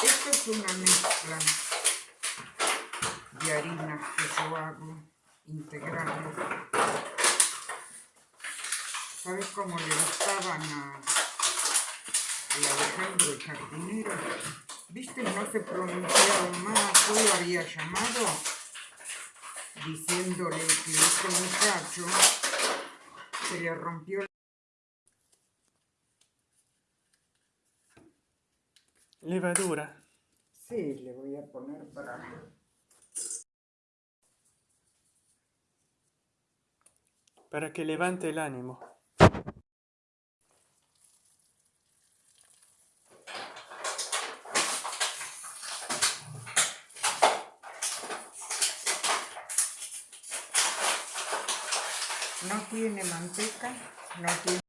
Esto es una mezcla de harinas que yo hago integrales. ¿Sabes cómo le gustaban a, Alejandro el jardinero? ¿Viste? No se pronunciaba más. Yo lo había llamado diciéndole que este muchacho se le rompió Levadura. Sí, le voy a poner para... Para que levante el ánimo. No tiene manteca, no tiene...